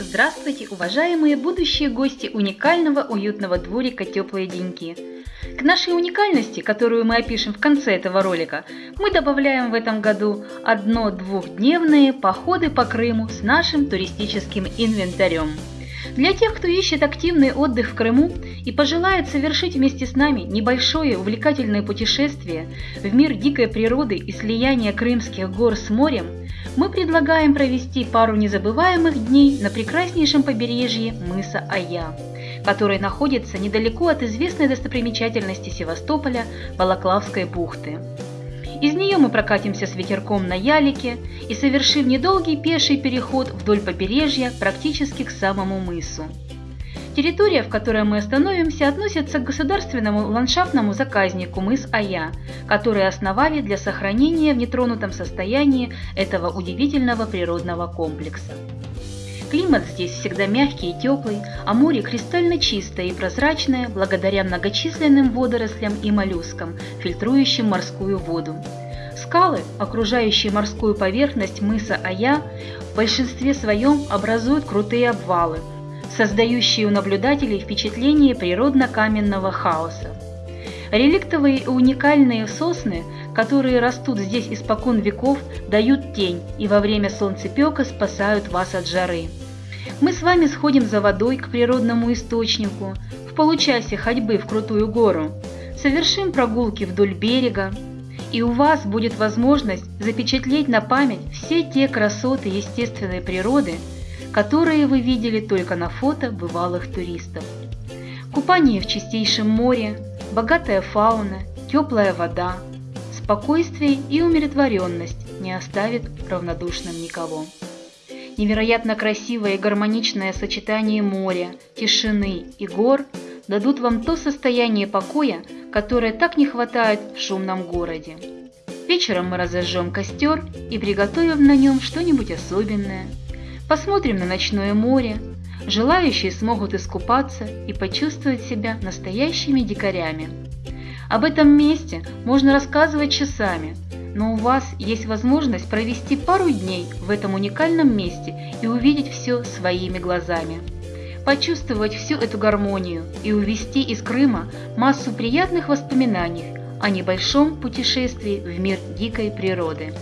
Здравствуйте, уважаемые будущие гости уникального уютного дворика «Теплые деньки». К нашей уникальности, которую мы опишем в конце этого ролика, мы добавляем в этом году одно-двухдневные походы по Крыму с нашим туристическим инвентарем. Для тех, кто ищет активный отдых в Крыму и пожелает совершить вместе с нами небольшое увлекательное путешествие в мир дикой природы и слияния крымских гор с морем, мы предлагаем провести пару незабываемых дней на прекраснейшем побережье мыса Ая, который находится недалеко от известной достопримечательности Севастополя Балаклавской бухты. Из нее мы прокатимся с ветерком на ялике и совершим недолгий пеший переход вдоль побережья практически к самому мысу. Территория, в которой мы остановимся, относится к государственному ландшафтному заказнику мыс Ая, который основали для сохранения в нетронутом состоянии этого удивительного природного комплекса. Климат здесь всегда мягкий и теплый, а море кристально чистое и прозрачное благодаря многочисленным водорослям и моллюскам, фильтрующим морскую воду. Скалы, окружающие морскую поверхность мыса Ая, в большинстве своем образуют крутые обвалы – создающие у наблюдателей впечатление природно-каменного хаоса. Реликтовые и уникальные сосны, которые растут здесь испокон веков, дают тень и во время солнцепека спасают вас от жары. Мы с вами сходим за водой к природному источнику, в получасе ходьбы в крутую гору, совершим прогулки вдоль берега, и у вас будет возможность запечатлеть на память все те красоты естественной природы, которые вы видели только на фото бывалых туристов. Купание в чистейшем море, богатая фауна, теплая вода, спокойствие и умиротворенность не оставит равнодушным никого. Невероятно красивое и гармоничное сочетание моря, тишины и гор дадут вам то состояние покоя, которое так не хватает в шумном городе. Вечером мы разожжем костер и приготовим на нем что-нибудь особенное – Посмотрим на ночное море. Желающие смогут искупаться и почувствовать себя настоящими дикарями. Об этом месте можно рассказывать часами, но у вас есть возможность провести пару дней в этом уникальном месте и увидеть все своими глазами. Почувствовать всю эту гармонию и увести из Крыма массу приятных воспоминаний о небольшом путешествии в мир дикой природы.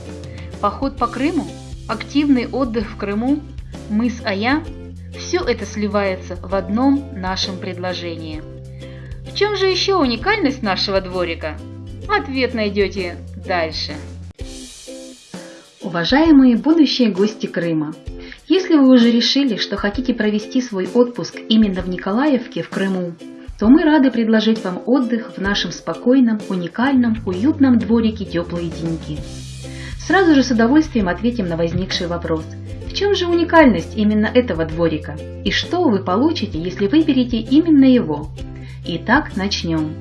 Поход по Крыму, активный отдых в Крыму мыс Ая – все это сливается в одном нашем предложении. В чем же еще уникальность нашего дворика? Ответ найдете дальше. Уважаемые будущие гости Крыма, если вы уже решили, что хотите провести свой отпуск именно в Николаевке в Крыму, то мы рады предложить вам отдых в нашем спокойном, уникальном, уютном дворике «Теплые деньги». Сразу же с удовольствием ответим на возникший вопрос – чем же уникальность именно этого дворика? И что вы получите, если выберете именно его? Итак, начнем.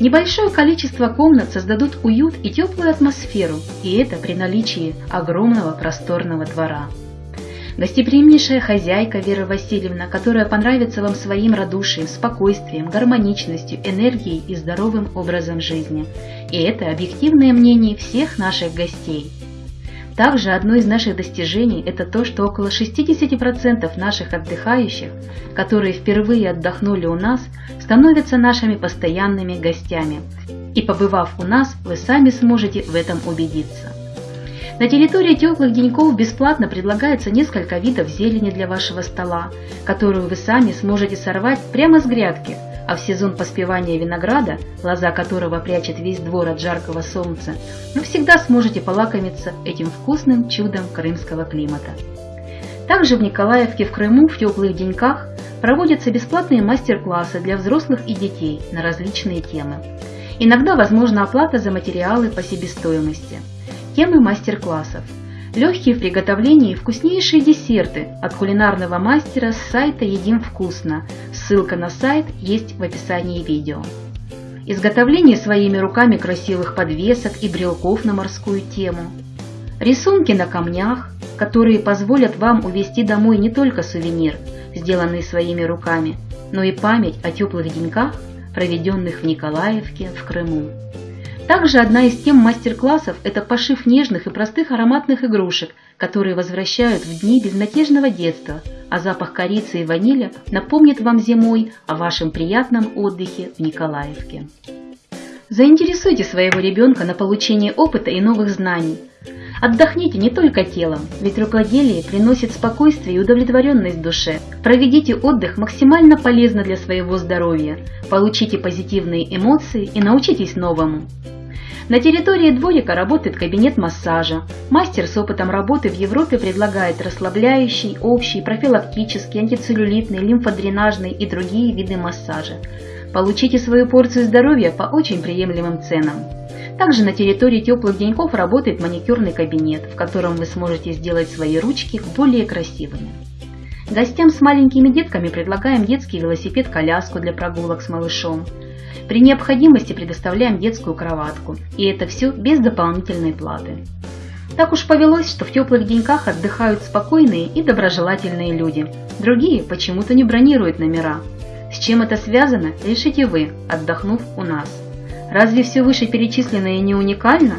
Небольшое количество комнат создадут уют и теплую атмосферу, и это при наличии огромного просторного двора. Гостеприимнейшая хозяйка Вера Васильевна, которая понравится вам своим радушием, спокойствием, гармоничностью, энергией и здоровым образом жизни. И это объективное мнение всех наших гостей – также одно из наших достижений – это то, что около 60% наших отдыхающих, которые впервые отдохнули у нас, становятся нашими постоянными гостями. И побывав у нас, вы сами сможете в этом убедиться. На территории теплых деньков бесплатно предлагается несколько видов зелени для вашего стола, которую вы сами сможете сорвать прямо с грядки – а в сезон поспевания винограда, лоза которого прячет весь двор от жаркого солнца, вы всегда сможете полакомиться этим вкусным чудом крымского климата. Также в Николаевке в Крыму в теплых деньках проводятся бесплатные мастер-классы для взрослых и детей на различные темы. Иногда возможна оплата за материалы по себестоимости. Темы мастер-классов – Легкие в приготовлении вкуснейшие десерты от кулинарного мастера с сайта «Едим вкусно». Ссылка на сайт есть в описании видео. Изготовление своими руками красивых подвесок и брелков на морскую тему. Рисунки на камнях, которые позволят вам увезти домой не только сувенир, сделанный своими руками, но и память о теплых деньках, проведенных в Николаевке в Крыму. Также одна из тем мастер-классов – это пошив нежных и простых ароматных игрушек, которые возвращают в дни безнадежного детства, а запах корицы и ванили напомнит вам зимой о вашем приятном отдыхе в Николаевке. Заинтересуйте своего ребенка на получение опыта и новых знаний. Отдохните не только телом, ведь рукоделие приносит спокойствие и удовлетворенность душе. Проведите отдых максимально полезно для своего здоровья, получите позитивные эмоции и научитесь новому. На территории дворика работает кабинет массажа. Мастер с опытом работы в Европе предлагает расслабляющий, общий, профилактический, антицеллюлитный, лимфодренажный и другие виды массажа. Получите свою порцию здоровья по очень приемлемым ценам. Также на территории теплых деньков работает маникюрный кабинет, в котором вы сможете сделать свои ручки более красивыми. Гостям с маленькими детками предлагаем детский велосипед-коляску для прогулок с малышом. При необходимости предоставляем детскую кроватку, и это все без дополнительной платы. Так уж повелось, что в теплых деньках отдыхают спокойные и доброжелательные люди. Другие почему-то не бронируют номера. С чем это связано, решите вы, отдохнув у нас. Разве все вышеперечисленное не уникально?